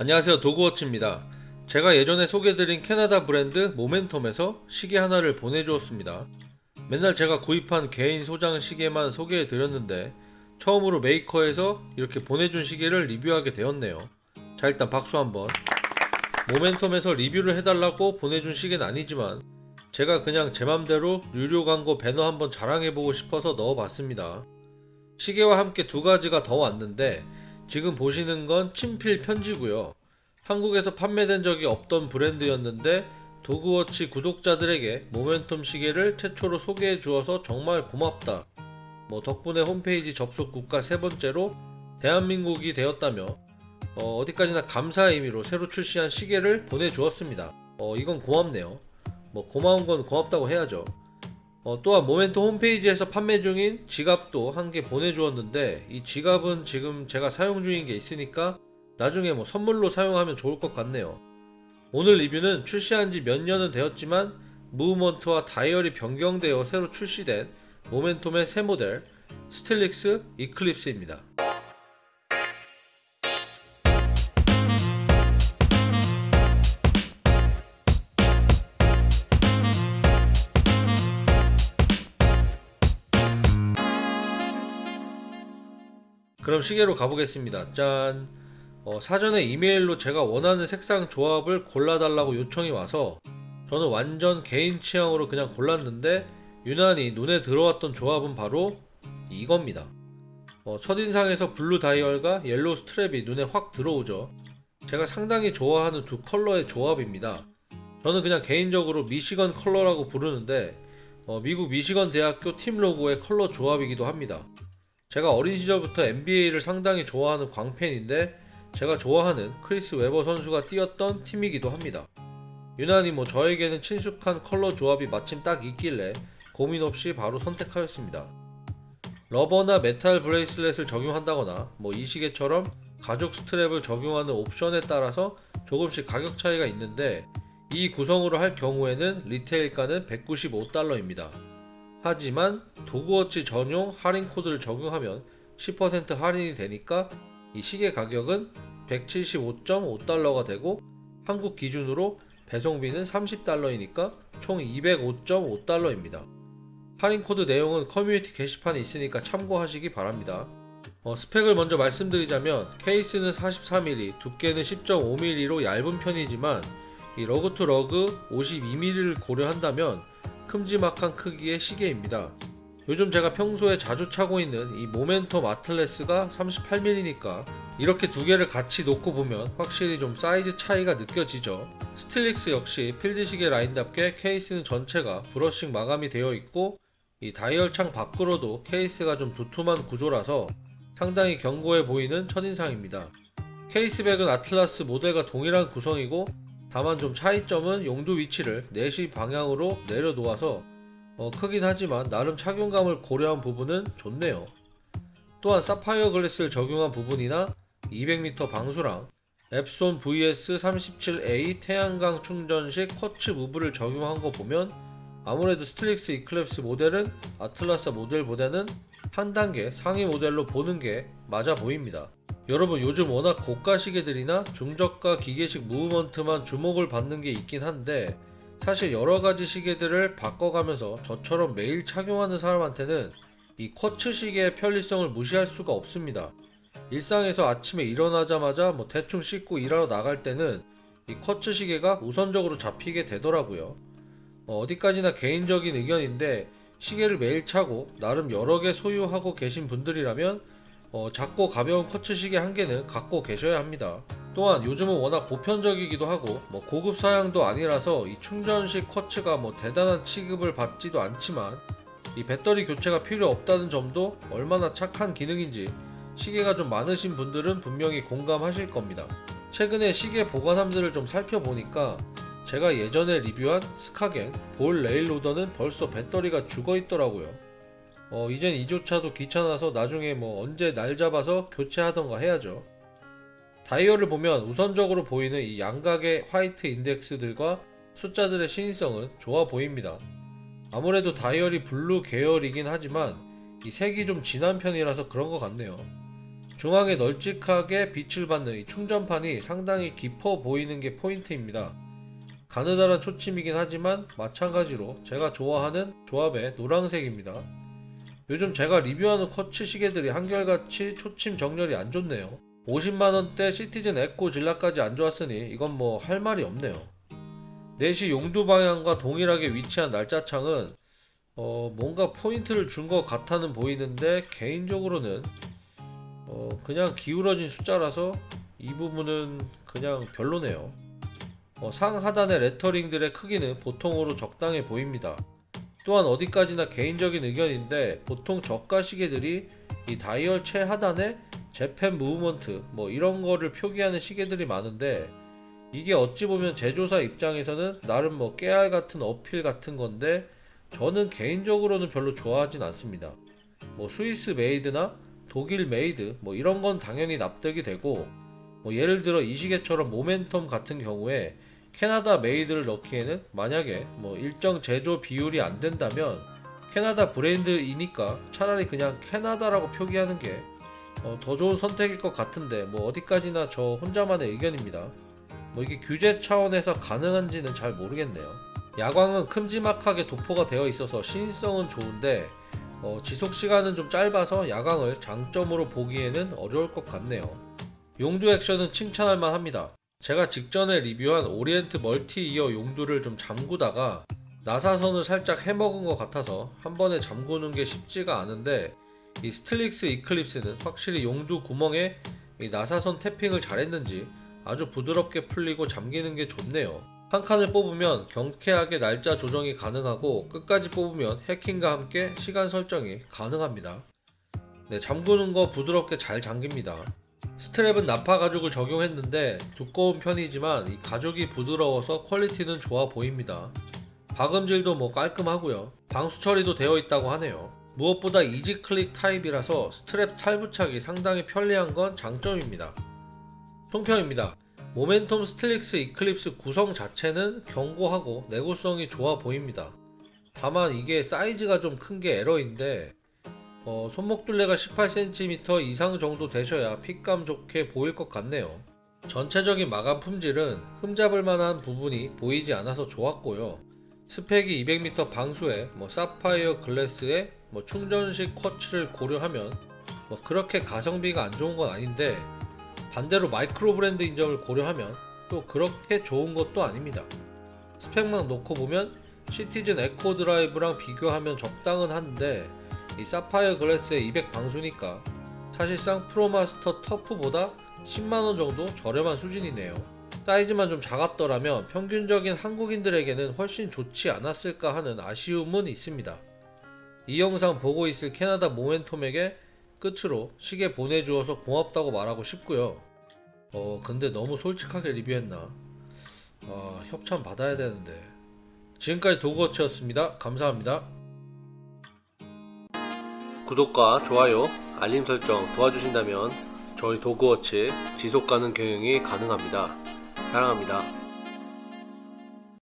안녕하세요 도그워치입니다. 제가 예전에 소개드린 캐나다 브랜드 모멘텀에서 시계 하나를 보내주었습니다. 맨날 제가 구입한 개인 소장 시계만 소개해드렸는데 처음으로 메이커에서 이렇게 보내준 시계를 리뷰하게 되었네요. 자 일단 박수 한번. 모멘텀에서 리뷰를 해달라고 보내준 시계는 아니지만 제가 그냥 제 맘대로 유료 광고 배너 한번 자랑해보고 싶어서 넣어봤습니다. 시계와 함께 두 가지가 더 왔는데 지금 보시는 건 친필 편지고요. 한국에서 판매된 적이 없던 브랜드였는데 도그워치 구독자들에게 모멘텀 시계를 최초로 소개해 주어서 정말 고맙다. 뭐 덕분에 홈페이지 접속 국가 세 번째로 대한민국이 되었다며 어, 디까지나 감사의 의미로 새로 출시한 시계를 보내주었습니다. 어, 이건 고맙네요. 뭐 고마운 건 고맙다고 해야죠. 어, 또한 모멘텀 홈페이지에서 판매 중인 지갑도 한 개 보내주었는데 이 지갑은 지금 제가 사용 중인 게 있으니까 나중에 뭐 선물로 사용하면 좋을 것 같네요. 오늘 리뷰는 출시한 지 몇 년은 되었지만 movement와 다이얼이 변경되어 새로 출시된 모멘텀의 새 모델 스틸릭스 이클립스입니다. 그럼 시계로 가보겠습니다. 짠. 어, 사전에 이메일로 제가 원하는 색상 조합을 골라달라고 요청이 와서 저는 완전 개인 취향으로 그냥 골랐는데 유난히 눈에 들어왔던 조합은 바로 이겁니다. 어, 첫인상에서 blue dial과 yellow strap이 눈에 확 들어오죠. 제가 상당히 좋아하는 두 컬러의 조합입니다. 저는 그냥 개인적으로 미시건 컬러라고 부르는데 어, 미국 미시건 대학교 팀 로고의 컬러 조합이기도 합니다. 제가 어린 시절부터 NBA를 상당히 좋아하는 광팬인데 제가 좋아하는 크리스 웨버 선수가 뛰었던 팀이기도 합니다. 유난히 뭐 저에게는 친숙한 컬러 조합이 마침 딱 있길래 고민 없이 바로 선택하였습니다. rubber나 metal bracelet을 적용한다거나 뭐 이 시계처럼 가죽 strap을 적용하는 옵션에 따라서 조금씩 가격 차이가 있는데 이 구성으로 할 경우에는 retail가는 195달러입니다. 하지만 도그워치 전용 할인 코드를 적용하면 10% 할인이 되니까 이 시계 가격은 175.5달러가 되고 한국 기준으로 배송비는 30달러이니까 총 205.5달러입니다. 할인 코드 내용은 커뮤니티 게시판에 있으니까 참고하시기 바랍니다. 어, 스펙을 먼저 말씀드리자면 케이스는 43mm, 두께는 10.5mm로 얇은 편이지만 이 lug to lug 52mm를 고려한다면 큼지막한 크기의 시계입니다. 요즘 제가 평소에 자주 차고 있는 이 모멘텀 아틀라스가 38mm니까 이렇게 두 개를 같이 놓고 보면 확실히 좀 사이즈 차이가 느껴지죠. 스틸릭스 역시 필드 시계 라인답게 케이스는 전체가 brushing 마감이 되어 있고 이 다이얼 창 밖으로도 케이스가 좀 두툼한 구조라서 상당히 견고해 보이는 첫인상입니다. case back은 아틀라스 모델과 동일한 구성이고 다만 좀 차이점은 용두 위치를 4시 방향으로 내려놓아서 어, 크긴 하지만 나름 착용감을 고려한 부분은 좋네요. 또한 사파이어 glass를 적용한 부분이나 200m 방수랑 엡손 VS37A 태양광 충전식 quartz move를 적용한 거 보면 아무래도 스틸릭스 이클립스 모델은 아틀라스 모델보다는 한 단계 상위 모델로 보는 게 맞아 보입니다. 여러분 요즘 워낙 고가 시계들이나 중저가 기계식 무브먼트만 주목을 받는 게 있긴 한데 사실 여러가지 시계들을 바꿔가면서 저처럼 매일 착용하는 사람한테는 이 쿼츠 시계의 편리성을 무시할 수가 없습니다. 일상에서 아침에 일어나자마자 뭐 대충 씻고 일하러 나갈 때는 이 쿼츠 시계가 우선적으로 잡히게 되더라고요. 어, 어디까지나 개인적인 의견인데 시계를 매일 차고 나름 여러 개 소유하고 계신 분들이라면 어, 작고 가벼운 커츠 시계 한 개는 갖고 계셔야 합니다. 또한 요즘은 워낙 보편적이기도 하고 뭐 고급 사양도 아니라서 이 충전식 쿼츠가 뭐 대단한 취급을 받지도 않지만 이 배터리 교체가 필요 없다는 점도 얼마나 착한 기능인지 시계가 좀 많으신 분들은 분명히 공감하실 겁니다. 최근에 시계 보관함들을 좀 살펴보니까 제가 예전에 리뷰한 스카겐 볼 레일로더는 벌써 배터리가 죽어 있더라고요. 어, 이젠 이조차도 귀찮아서 나중에 뭐 언제 날 잡아서 교체하던가 해야죠. 다이얼을 보면 우선적으로 보이는 이 양각의 화이트 인덱스들과 숫자들의 시인성은 좋아 보입니다. 아무래도 다이얼이 블루 계열이긴 하지만 이 색이 좀 진한 편이라서 그런 것 같네요. 중앙에 널찍하게 빛을 받는 이 충전판이 상당히 깊어 보이는 게 포인트입니다. 가느다란 초침이긴 하지만 마찬가지로 제가 좋아하는 조합의 노란색입니다. 요즘 제가 리뷰하는 쿼츠 시계들이 한결같이 초침 정렬이 안 좋네요. 50만원대 시티즌 에코 질라까지 안 좋았으니 이건 뭐 할 말이 없네요. 내시 용두 방향과 동일하게 위치한 날짜창은 어 뭔가 포인트를 준 것 같아는 보이는데 개인적으로는 어 그냥 기울어진 숫자라서 이 부분은 그냥 별로네요. 어, 상 하단의 레터링들의 크기는 보통으로 적당해 보입니다. 또한 어디까지나 개인적인 의견인데 보통 저가 시계들이 이 다이얼 최하단에 재팬 무브먼트 뭐 이런 거를 표기하는 시계들이 많은데 이게 어찌 보면 제조사 입장에서는 나름 뭐 깨알 같은 어필 같은 건데 저는 개인적으로는 별로 좋아하진 않습니다. 뭐 스위스 made나 독일 made 뭐 이런 건 당연히 납득이 되고 뭐 예를 들어 이 시계처럼 모멘텀 같은 경우에 캐나다 made를 넣기에는 만약에 뭐 일정 제조 비율이 안 된다면 캐나다 브랜드이니까 차라리 그냥 캐나다라고 표기하는 게 어, 더 좋은 선택일 것 같은데 뭐 어디까지나 저 혼자만의 의견입니다. 뭐 이게 규제 차원에서 가능한지는 잘 모르겠네요. 야광은 큼지막하게 도포가 되어 있어서 시인성은 좋은데 어, 지속 시간은 좀 짧아서 야광을 장점으로 보기에는 어려울 것 같네요. 용두 액션은 칭찬할 만 합니다. 제가 직전에 리뷰한 오리엔트 멀티 이어 용두를 좀 잠그다가 나사선을 살짝 해먹은 것 같아서 한 번에 잠그는 게 쉽지가 않은데 이 스틸릭스 이클립스는 확실히 용두 구멍에 이 나사선 tapping을 잘했는지 아주 부드럽게 풀리고 잠기는 게 좋네요. 한 칸을 뽑으면 경쾌하게 날짜 조정이 가능하고 끝까지 뽑으면 해킹과 함께 시간 설정이 가능합니다. 네, 잠그는 거 부드럽게 잘 잠깁니다. strap은 nappa 가죽을 적용했는데 두꺼운 편이지만 이 가죽이 부드러워서 퀄리티는 좋아 보입니다. 박음질도 뭐 깔끔하고요. 방수 처리도 되어 있다고 하네요. 무엇보다 easy click 타입이라서 스트랩 탈부착이 상당히 편리한 건 장점입니다. 총평입니다. 모멘텀 스틸릭스 이클립스 구성 자체는 견고하고 내구성이 좋아 보입니다. 다만 이게 사이즈가 좀 큰 게 에러인데 어, 손목 둘레가 18cm 이상 정도 되셔야 fit감 좋게 보일 것 같네요. 전체적인 마감 품질은 흠잡을 만한 부분이 보이지 않아서 좋았고요. 스펙이 200m 방수에 뭐 사파이어 glass에 뭐 충전식 quartz를 고려하면 뭐 그렇게 가성비가 안 좋은 건 아닌데 반대로 micro brand인 점을 고려하면 또 그렇게 좋은 것도 아닙니다. 스펙만 놓고 보면 시티즌 에코 드라이브랑 비교하면 적당은 한데 이 사파이어 glass의 200 방수니까 사실상 프로마스터 터프보다 10만원 정도 저렴한 수준이네요. 사이즈만 좀 작았더라면 평균적인 한국인들에게는 훨씬 좋지 않았을까 하는 아쉬움은 있습니다. 이 영상 보고 있을 캐나다 모멘텀에게 끝으로 시계 보내주어서 고맙다고 말하고 싶고요. 어 근데 너무 솔직하게 리뷰했나? 아 협찬 받아야 되는데. 지금까지 도그워치였습니다. 감사합니다. 구독과 좋아요, 알림 설정 도와주신다면 저희 도그워치 지속가능 경영이 가능합니다. 사랑합니다.